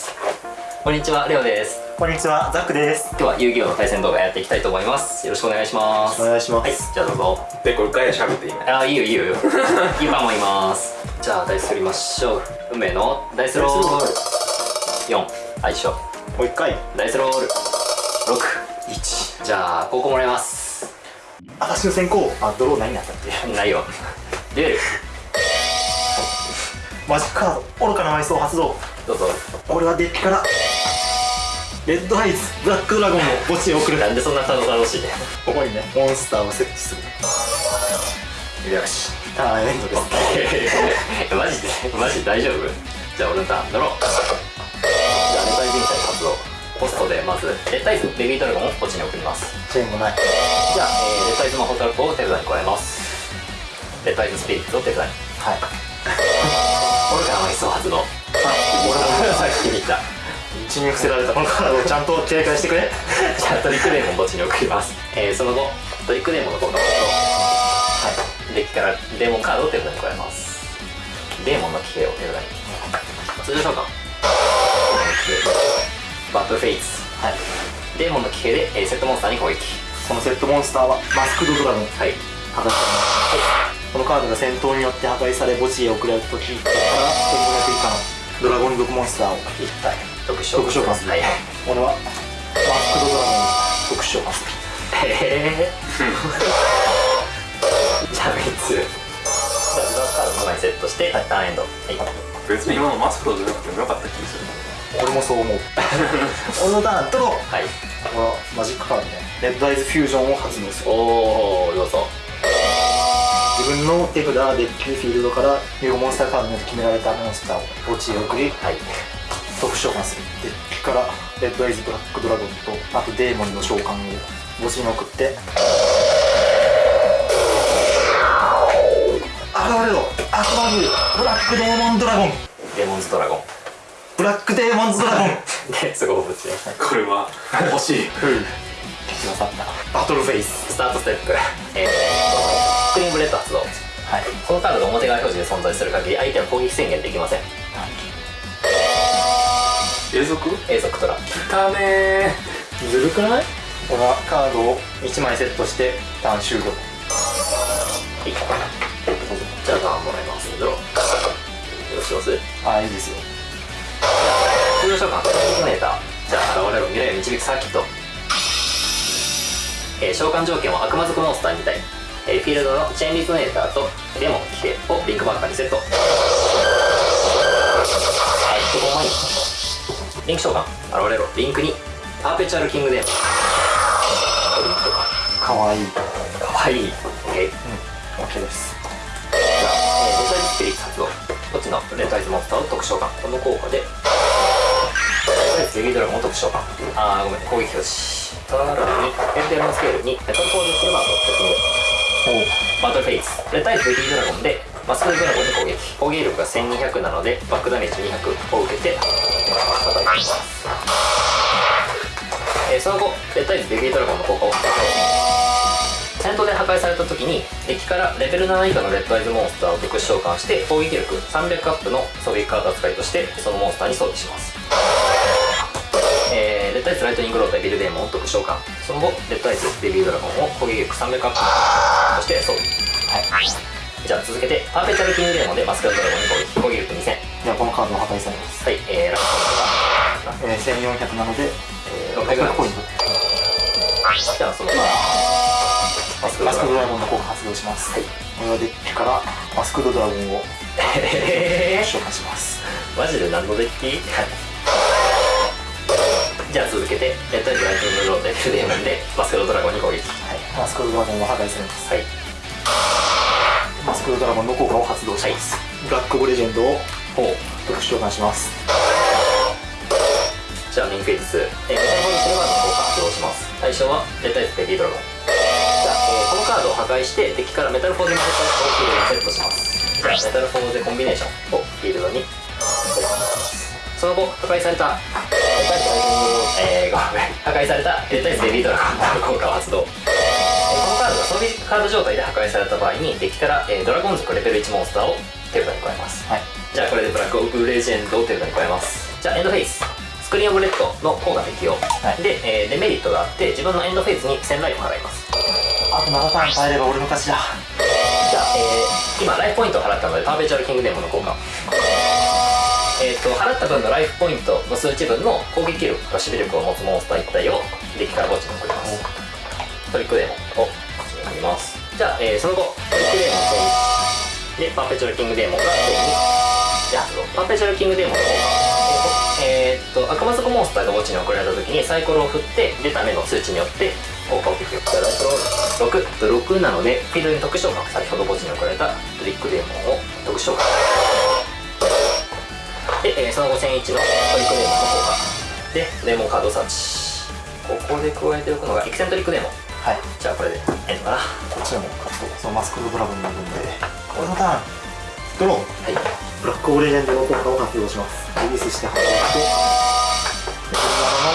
ます。こんにちはレオです。こんにちはザックです。今日は遊戯王の対戦動画やっていきたいと思います。よろしくお願いします。お願いします。はいじゃあどうぞ。でこれガヤ喋っていいの？あーいいよいいよ。いいよキーパーもいます。じゃあダイス振りましょう。運命のダイスロール。4相性。もう一回。ダイスロール。61じゃあ高校もらいます。私の先行。あドロー何になったっけ？ないよ。デュエルマジックカード愚かな埋葬発動どうぞ。俺はデッキからレッドアイズブラックドラゴンを墓地へ送る。なんでそんな楽しいねここにね。モンスターを設置する。よしターンエンドです。ねマジで？マジで大丈夫？じゃあ俺のターンドローじゃあレタイズインサイド発動。ポストでまずレタイズベビードラゴンを墓地に送ります。チェーンもない。じゃあ、えーレタイズ魔法トラップを手札に加えます。レタイズスピリッツを手札にはい。愚かな埋葬発動さっき見た。血に伏せられた。このカードをちゃんと警戒してくれ。じゃあトリックデーモン墓地に送ります、えーその後トリックデーモンの効果をはい。デッキからデーモンカードを手札に加えます。デーモンの騎兵を手札に通常召喚バトルフェイツはい。デーモンの騎兵で、えーセットモンスターに攻撃。このセットモンスターはマスクドドラゴン。はい。破壊されます。このカードが戦闘によって破壊され墓地へ送られた時から1500以下のドラゴン族モンスターを1体特殊特殊召喚するはい。俺はマスクドドラゴンを特殊召喚するへえ じゃあ3つじゃあ自動カードの前にセットして、ターンエンドはい別に今のマスクロじゃなくてもよかった気がする。俺もそう思う。俺のターンとのはい。このマジックカードねレッドアイズフュージョンを発動する。おおどうぞ自分の手札デッキフィールドから両モンスターカードによって決められたモンスターを墓地へ送りはい。特殊召喚するデッキからレッドアイズブラックドラゴンとあとデーモンの召喚を墓地に送って。現れろアクバグブラックデーモンドラゴン。デモンズドラゴン。ブラックデーモンズドラゴン。で すごいぶちねこれは欲しい。バトルフェイス。スタートステップ。えーとスクリーンブレッド発動はい。このカードが表側表示で存在する限り相手は攻撃宣言できません。永続？永続トラ。だねずるくない？このカードを1枚セットしてターン終了。はい。じゃあターンもらいますドローよろしくおす？ああいいですよ。通常召喚トリネーター。じゃあ現れろ未来を導くサーキット。えー召喚条件は悪魔族モンスター2体、えーフィールドのチェーンリゾネーターとデモン騎兵をリンクマーカーにセット。はいここ前にリンク召喚現れろ。リンクにパーペチュアルキングデーモンリンクとかかわいい。かわいい。OK うん OK です。じゃあ、えー、レッドアイズスピリッツ発動。こっちのレッドアイズモンスターを特殊召喚。この効果で。レッドアイズベビードラゴンを特殊召喚。あーごめん攻撃表示。さらにエンデルのスケールにメタルフォールするババトルフェイス。レッドアイズベビードラゴンでマスクドラゴンに攻撃。攻撃力が1200なのでバックダメージ200を受けて叩きます、えーその後レッドアイズベビードラゴンの効果を戦闘で破壊された時にデッキからレベル7以下のレッドアイズモンスターを特殊召喚して攻撃力300アップの装備カード扱いとしてそのモンスターに装備します。えー、レッドアイズライトニングロードイビルデーモンを特殊召喚。その後レッドアイズベビードラゴンを攻撃力300アップとして装備はい。じゃあ続けてパーペチュアルキングデーモンでマスクドドラゴンに攻撃攻撃力2000じゃあこのカードは破壊されます、はいえー、ラストえー、1400なので、えー、600ぐらいポイント。じゃあそのマスクマスクドドラゴンの効果発動します、はい。俺はデッキからマスクドドラゴンをえ召喚します。ー、マジで何のデッキ？じゃあ続けてレッドアイズライトニングロードイビルデーモンでマスクドドラゴンに攻撃。はい。マスクドドラゴンは破壊されます。はい。マスクドドラゴンの効果を発動します、ブラックオブレジェンドをほう。特殊召喚します。じゃあメインフェーズ。2、えー、メタルフォールシルバードの効果発動します。対象はレッドアイズベビードラゴン。じゃあ、えーこのカードを破壊してデッキからメタルフォーゼマジックをフィールドにセットします。じゃあメタルフォーゼコンビネーションをフィールドに。その後破壊されたレッドアイズライトニングえ、ごめん破壊されたレッドアイズベビードラゴンの効果を発動えーこのカードが装備カード状態で破壊された場合にデッキから、えードラゴン族レベル1モンスターを手札に加えますはい。じゃあこれでブラックオブレジェンドを手札に加えますじゃあエンドフェイズスクリーンオブレッドの効果適用、はい。で、えーデメリットがあって自分のエンドフェイズに1000ライフ払い。ますあと7ターン耐えれば俺の勝ちだじゃあ、えー今ライフポイントを払ったのでパーペチュアルキングデーモンの効果えー、と払った分のライフポイントの数値分の攻撃力と守備力を持つモンスター1体をデッキから墓地に送ります。トリックデーモンをこっちに送ります。じゃあ、えーその後トリックデーモン手にでパーペチュアルキングデーモンが手にパーペチュアルキングデーモンの効果えー、と悪魔族モンスターが墓地に送られた時にサイコロを振って出た目の数値によって効果を適用じゃあライトロール6 6なのでフィールドに特殊召喚先ほど墓地に送られたトリックデーモンを特殊召喚で、えーその後1001のトリックデーモンの効果でデーモンカードをサーチ。ここで加えておくのがエキセントリックデーモ。ンはい。じゃあこれでエンドかな。はこっちでもカットそのマスクドドラゴンの分で。俺のターンドローい。ブラックオブレジェンドの効果を発動します。リリースして働いて。レベル7の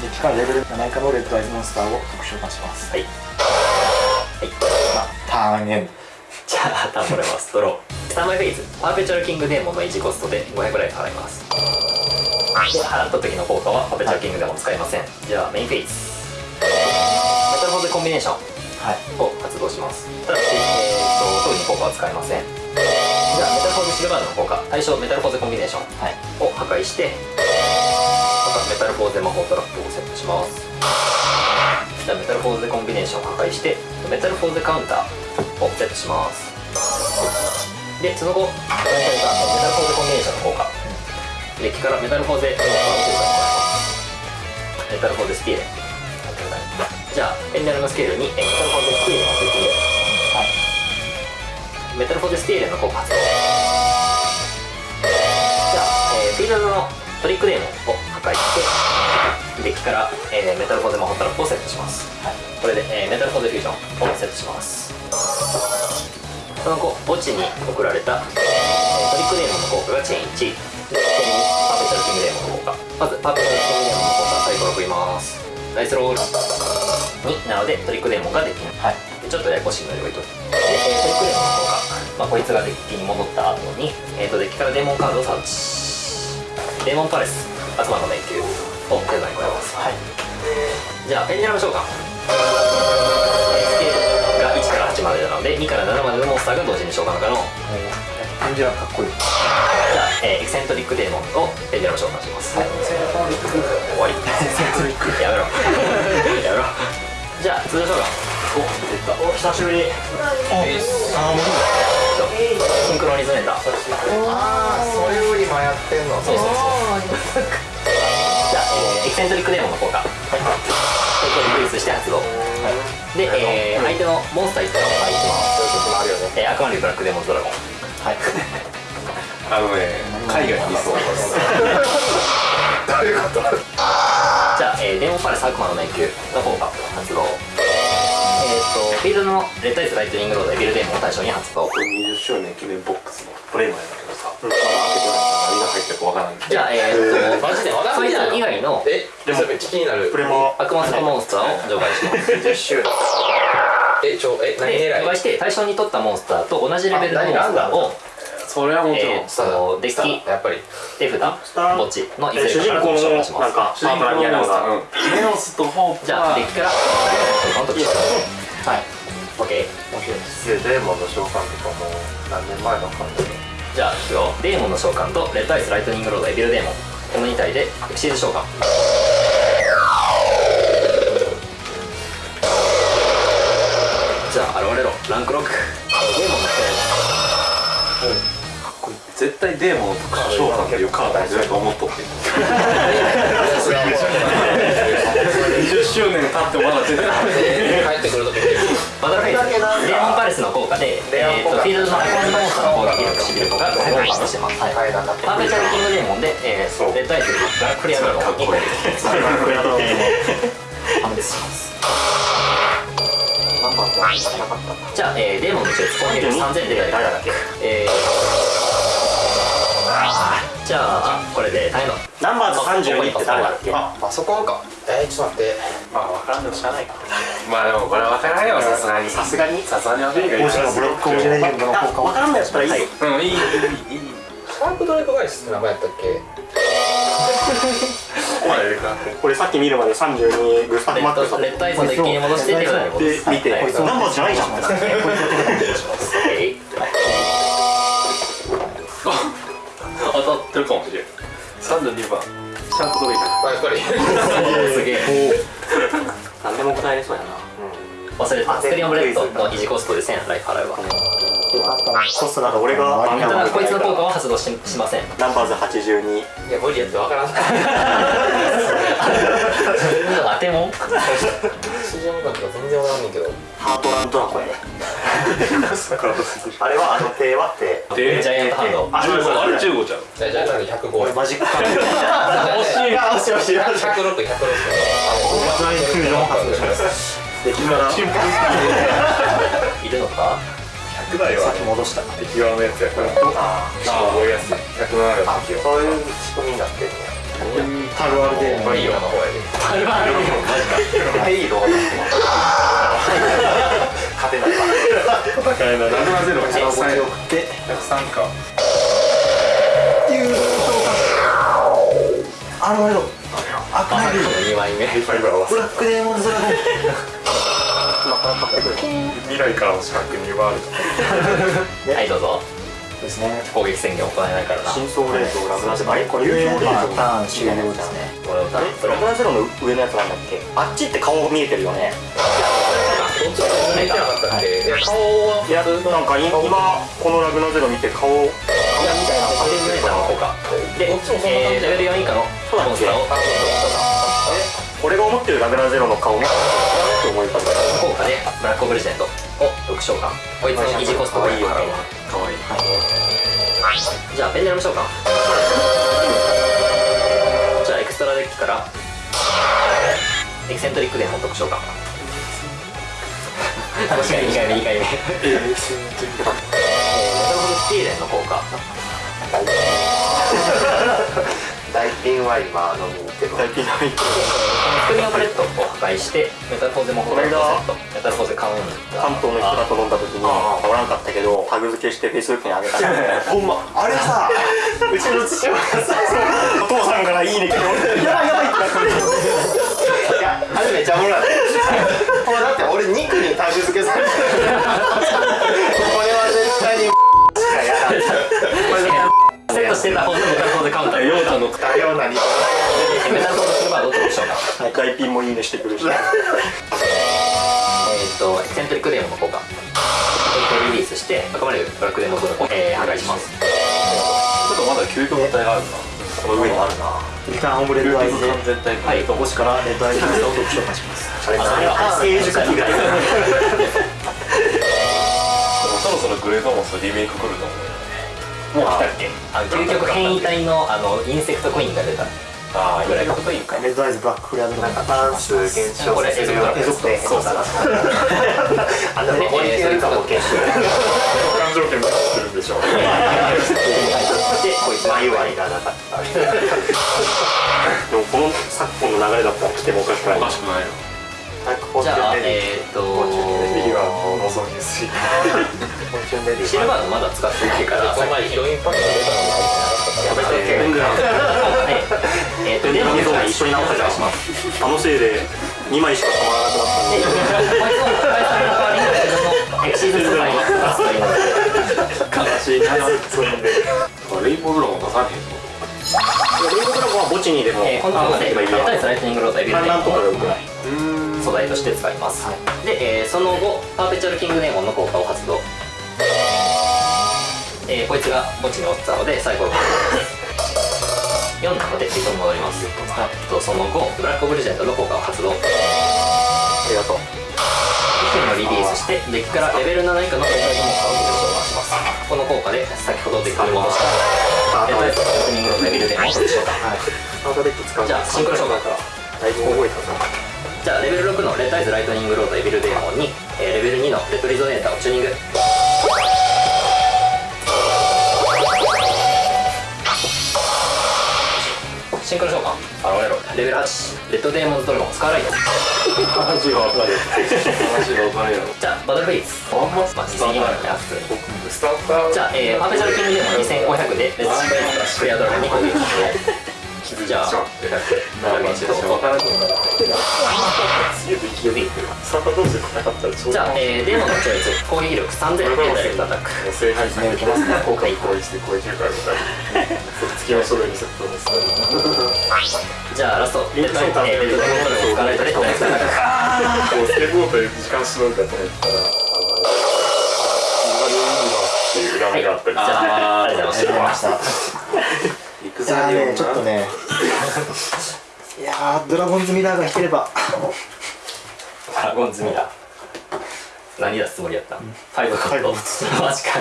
デッキからレベル7以下のレッドアイズモンスターを特殊召喚します。はい。はい。まあターンエンドじゃあターンもらいますドロー。スタンバイフェイズ。パーペチュアルキングデーモンの維持コストで500ライフ払います。で払った時の効果はパーペチュアルキングデーモン使いません。じゃあメインフェイズ。メタルフォーゼコンビネーションはい。を発動します。ただし、えー、と特に効果は使いません。じゃあメタルフォーゼシルバードの効果。対象メタルフォーゼコンビネーションはい。を破壊してまたメタルフォーゼ魔法トラップをセットします。じゃあメタルフォーゼコンビネーションを破壊してメタルフォーゼカウンターをセットします。でその後メタルフォーゼコンビネーションの効果デッキからメタルフォーゼモンスターを追加に加えます。メタルフォーゼスティーレじゃあペンダルのスケールにえメタルフォーゼスティーレを設定はい。メタルフォーゼスティーレの効果発動。じゃあ、えーフィールドのトリックデーモンを破壊してデッキから、えーメタルフォーゼ魔法トラップをセットします。はい。これで、えーメタルフォーゼフュージョンをセットしますその後墓地に送られた、えートリックデーモンの効果がチェーン1で手にパーペチャルキングデーモンの効果まずパーペチャルキングデーモンの効果サイコロを振ります。ダイスロール。2なのでトリックデーモンができない。はい。でちょっとややこしいので置いと。いてで、えートリックデーモンの効果、まあ、こいつがデッキに戻った後に、えー、とデッキからデーモンカードをサーチデーモンパレス悪魔の迷宮を手札に加えます。はい。じゃあペンデラム召喚えースケール。が1から8までなので2から7までのモンスターが同時に召喚可能。感じはかっこいい。じゃあ、えーエキセントリックデーモンをペンデラム召喚します、終わり。やめろ。やめろ。じゃあ通常召喚。お出た。お久しぶり。ああもうシンクロニズメーターああそれよりもやってんの。そうそうそうえーエキセントリックデーモンの効果はいこれリリースして発動で、えー相手のモンスター1体を配置します。そうい。う時もあるよねえー、アクアリブラックデーモンズドラゴン。はい。あのね海外にいそう どういうこと？じゃあ、えーデーモンパレス悪魔の迷宮の効果発動えー、とフィールドのレッドアイズライトニングロードエビルデーモンを対象に発動20周年記念ボックスのプレイマンやけどさまだ開けてないから何が入ってるかわからんじゃあえー、とマジでわかんそない以外のえでもめっちゃ気になるプレマ悪魔族モンスターを除外します。10周年えちょえ何で狙い？除外して対象に取ったモンスターと同じレベルのモンスターをそれはもちろん。えー、とデッキやっぱり手札ター墓地のいずえ主れかから人公の召喚しますなんか主人公のモンスターうんメノスとホープじゃあデッキからこの時はい OK デーモンの召喚とかもう何年前の感じじゃあいくよデーモンの召喚とレッドアイスライトニングロードエビルデーモン。この2体でエクシーズ召喚。じゃあ現れろ。ランクロック。デーモンの絶対デーモンとか召喚っていうカード思っとってそれはもう20周年経ってもまだ出てない。帰ってくるときバトルフェイスデーモンパレスの効果で、えー、とフィールドのアイコンモンスターの攻撃力シビルコが5パーしてます、階段だってパーペチャルキングデーモンで、えー、レッドアイスガラクリアドラゴンに攻撃判別しますじゃあ、えー、デーモンの術攻撃力3000で誰だっけえー、じゃあこれでナンバーズ32って誰だっけ？あパソコンか。えー、ちょっと待って。まあ分からんでもしゃあないか。まあでもこれは分からんよさすがに。さすがに。さすがに分からん王子のブロックオブジェレジェンドの効果分からんのやったらいい、はい。うんいいいいいい。シャープドライブガイスって名前やったっけ？お前かこれさっき見るまで32グスタフ・レッマックスレッドアイズのデッキに戻して手札に戻すで見てはい。こいつナンバーじゃないじゃん。って。なってるかもしれん。32番。シャープドレイクやっぱり。すげえ。何でも答えれそうやな。忘れてた。スクリーンオブレッドの維持コストで1000ライフ払うわコストなん。か俺がこいつの効果は発動ししません。ナンバーズ82いや無理やってわからん。当てもん。市場感とか全然わからんねんけど。ハートランドラコやね あれはあの手は手。でジャイアントハンド。あ15あれ15じゃん。じゃあじゃあなんか105俺マジックカード惜しい。あしい惜しい。106 106フライフュージョン発動しますで君からさいるのか？100台はっき戻した。敵側のやつやからあ覚えやすい。107が敵はそういう仕組みになってんねタルワルでマリオの方やでペイロー勝てないわ戦えない770はこっち103送って103か優勝かアロマイドアクナイル2枚目ファイバーはブラックデーモンズドラゴン未来からの視覚にはあるはいどうぞですね攻撃宣言行えないからな真相レートラグナゼロあれこれこれ優勝レまあートターン終了ですね俺を歌うラグナゼロの上のやつなんだっけあっちって顔見えてるよね見てなかったっけ？いや顔はい。やなんかい今このラグナゼロ見て顔顔みたいなアテンジメーターの効果で、えー、レベル4以下のモンスターを俺が思ってるラグナゼロの顔もって思い方効果でブラックオブレジェンドを6召喚こいつの維持コストがいいよねかわいいじゃあペンデラム召喚じゃあエクストラデッキからエキセントリックデーモン特召喚2回目2回目2回目えー、メタルホルスティーレンの効果大ピンは今飲みに行ってる大ピンはいスクリーンブレッドを破壊してメタルフォーゼもホールセットメタルフォーゼカウン関東の人だと飲んだ時におらんかったけどタグ付けしてフェイスブックにあげたほんまあれさうちの父親がさお父さんからいいね来てやばいやばいってなっていやあれめちゃおもろいこれだって俺肉にタグ付けされてるこれは絶対にしかやらんセットしてた方のメタルフォーゼカウンターようちゃんのだよ何メタルフォーゼシルバード特召喚大ピンもいいねしてくるしえーと、エセントリックデーモンの効果。リリースして、赤丸ブラックデーモンを、えー、破壊します。ちょっとまだ究極の体があるなこの上にあるな一旦オムレットアイズではい、星からレッドアイズを特召喚しますあれ何や成熟期がそろそろグレードモスリメイク来ると思うよもう来たっけあの、究極変異体の、あの、インセクトコインが出た。あぐらいかというか。レッドアイズブラックフレアドロなんかダンス減少させるようなやつで。そうそうあんな守りきるかも研修感情圏がするんでしょうで、こいつ、眉はいらなかったでもこの昨今の流れだったら来てもおかしくない。おかしくないよ。じゃあ、えーと、右はもう望みやす。いシルバードまだ使ってないから、この前ヒロインパックが出たのに入ってなかったっけやめとあのせいで2枚しかたまらなくなったんで、いレインボードラゴン出さへんってレインボードラゴンは墓地にでもえー、このままで、レッドアイズライトニングロードエビルデー観覧とかがモよくないン素材として使います。で、えーその後、パーペチュアルキングデーモンの効果を発動。えーこいつが墓地に落ちたので、最後の4なので、リトに戻ります。あと、その後、ブラックオブレジェンドの効果を発動。ありがとう。一分をリリースしてデッキからレベル7以下のレタイズモンスターを召喚します。この効果で先ほどデッキに戻した。レタイズライトニングロードエビルデーモンを召喚スタートデッキ使う。じゃあシンクロ召喚から。だいぶ覚えたぞじゃあレベル6のレタイズライトニングロードエビルデーモンに、えーレベル2のレッドリゾネーターをチューニングシンクロ召喚現れろレベル8レッドデーモンズドラゴンスカーライト話が分かる話が分かるやろじゃあバトルフェイズあんまスターターじゃあ、えー、パーペチャルキングデーモン2500でレッドスプレアドラゴンに攻撃じゃあまあまあちょっと分からんくなる指サタ同士で戦ったら超じゃあ、えー、デーモンの超越攻撃力3000でダイレクトアタック正解されてますね。効果に攻撃して攻撃力あるみたいな月の書類にセットですじゃあラストレッドえーレッドデーモントルを使われたでダイレクトアタックこうスケボーで時間しのぐかと思ったらあのっていう裏目があったりじゃあありがとうございましたまいやーねちょっとね。いやードラゴンズミラーが引ければ。ドラゴンズミラー。何出すつもりやった？ファイブカット。マジか